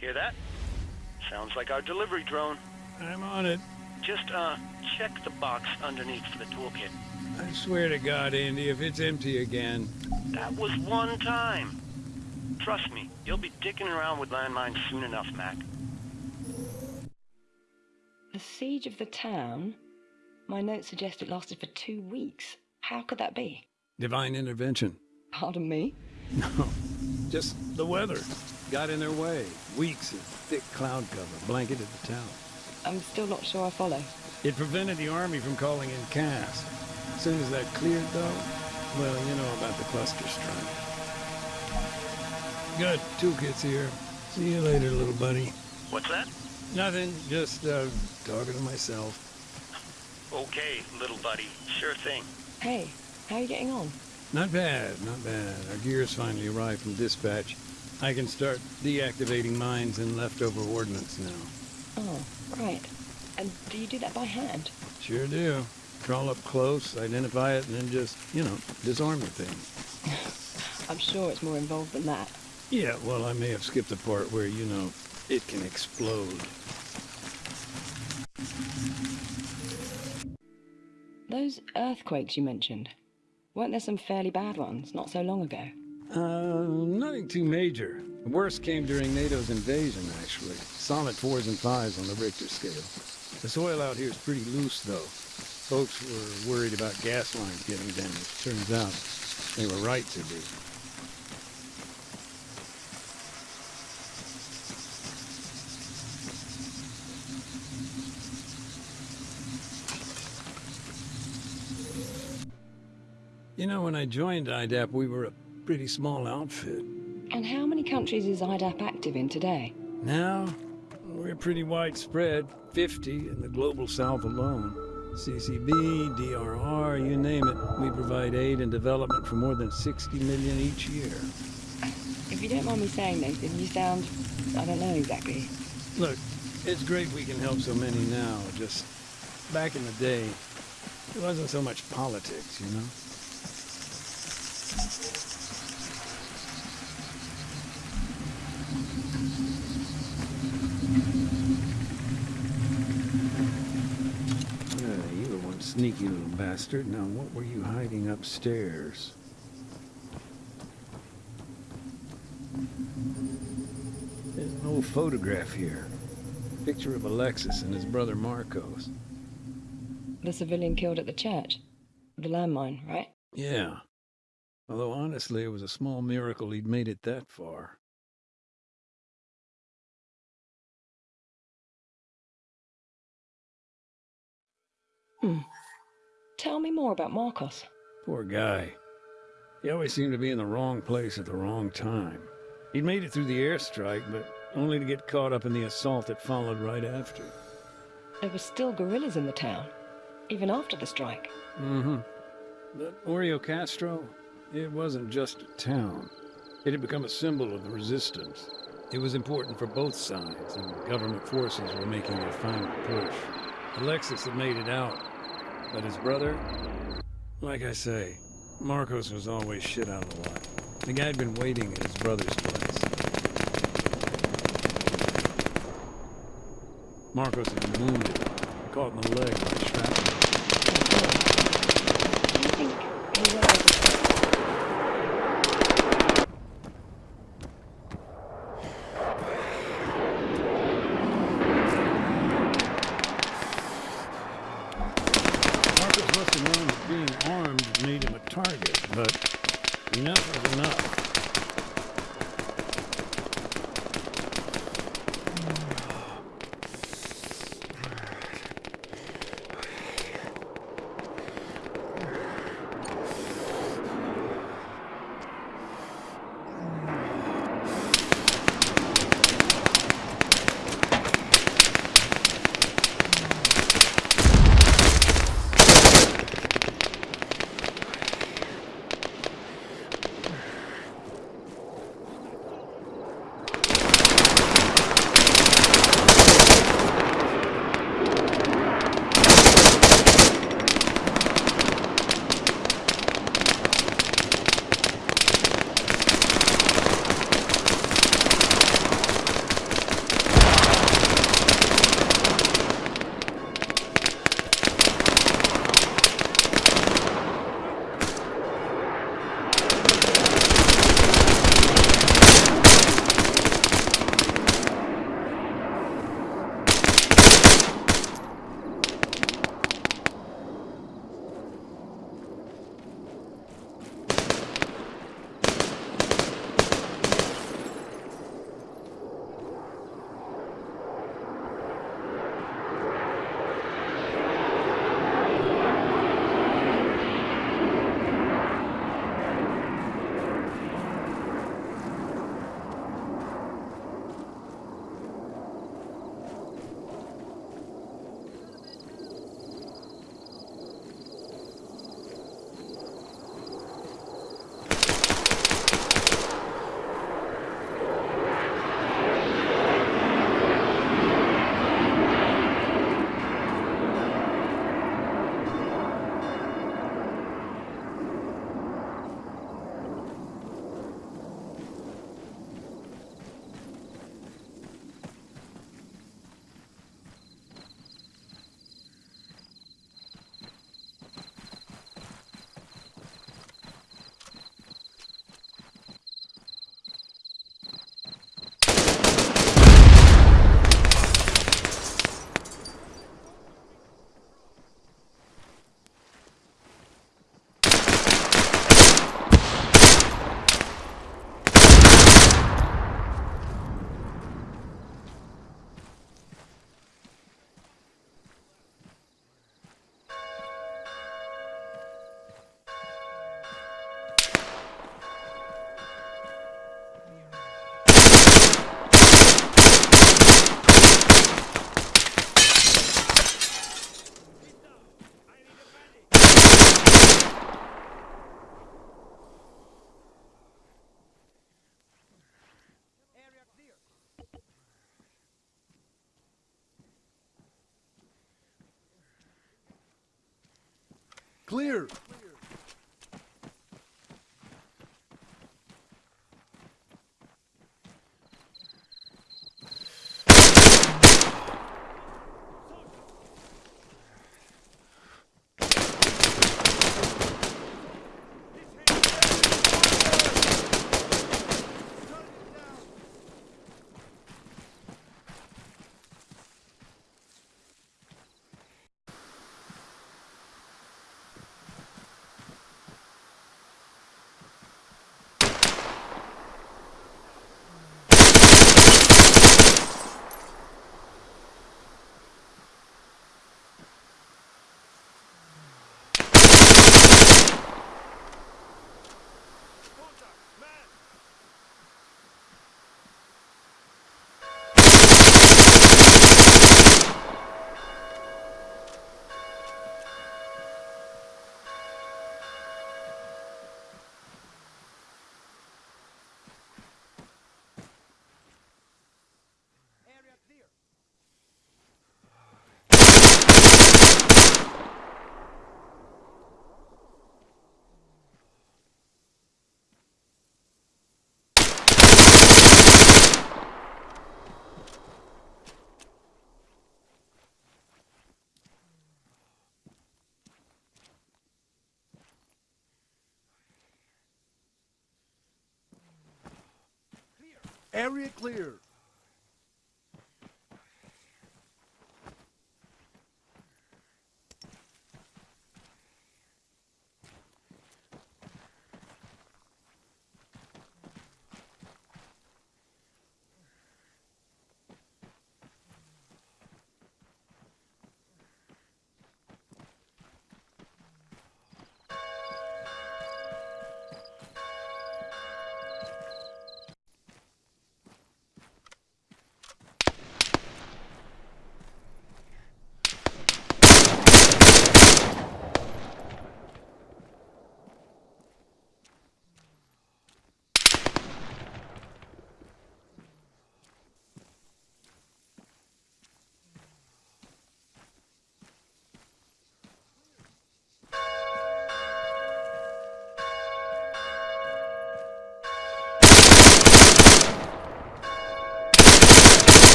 Hear that? Sounds like our delivery drone. I'm on it. Just, uh, check the box underneath for the toolkit. I swear to God, Andy, if it's empty again. That was one time. Trust me, you'll be dicking around with landmines soon enough, Mac. The siege of the town? My notes suggest it lasted for two weeks. How could that be? Divine intervention. Pardon me? No, just the weather. Got in their way. Weeks of thick cloud cover blanketed the town. I'm still not sure I follow. It prevented the army from calling in CAS. As soon as that cleared, though, well, you know about the cluster strike. Good. Toolkit's here. See you later, little buddy. What's that? Nothing. Just, uh, talking to myself. Okay, little buddy. Sure thing. Hey, how are you getting on? Not bad, not bad. Our gear's finally arrived from dispatch. I can start deactivating mines and leftover ordnance now. Oh, right. And do you do that by hand? Sure do. Crawl up close, identify it, and then just, you know, disarm the thing. I'm sure it's more involved than that. Yeah, well, I may have skipped the part where, you know, it can explode. Those earthquakes you mentioned, weren't there some fairly bad ones not so long ago? Uh, nothing too major. The worst came during NATO's invasion, actually. Solid fours and fives on the Richter scale. The soil out here is pretty loose, though. Folks were worried about gas lines getting damaged. Turns out they were right to be. You know, when I joined IDAP, we were a pretty small outfit. And how many countries is IDAP active in today? Now, we're pretty widespread, 50 in the global south alone. CCB, DRR, you name it. We provide aid and development for more than 60 million each year. If you don't mind me saying, Nathan, you sound... I don't know exactly. Look, it's great we can help so many now. Just back in the day, it wasn't so much politics, you know? You were one sneaky little bastard. Now, what were you hiding upstairs? There's an old photograph here. Picture of Alexis and his brother Marcos. The civilian killed at the church. The landmine, right? Yeah. Although honestly, it was a small miracle he'd made it that far. Hmm. Tell me more about Marcos. Poor guy. He always seemed to be in the wrong place at the wrong time. He'd made it through the airstrike, but only to get caught up in the assault that followed right after. There were still guerrillas in the town, even after the strike. Mm-hmm. But Oreo Castro, it wasn't just a town. It had become a symbol of the resistance. It was important for both sides, and government forces were making their final push. Alexis had made it out, but his brother, like I say, Marcos was always shit out of luck. The guy had been waiting at his brother's place. Marcos had been wounded, caught in the leg by shrapnel. You think he went Clear. Area clear.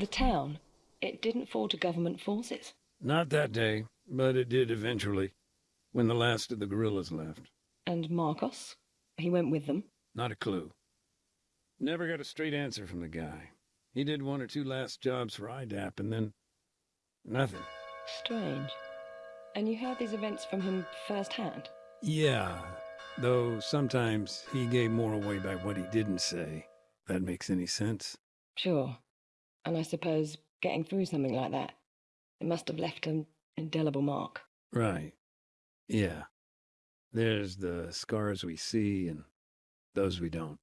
The town, it didn't fall to government forces. Not that day, but it did eventually, when the last of the guerrillas left. And Marcos? He went with them. Not a clue. Never got a straight answer from the guy. He did one or two last jobs for IDAP and then nothing. Strange. And you heard these events from him firsthand? Yeah, though sometimes he gave more away by what he didn't say. That makes any sense. Sure. And I suppose getting through something like that, it must have left an indelible mark. Right. Yeah. There's the scars we see and those we don't.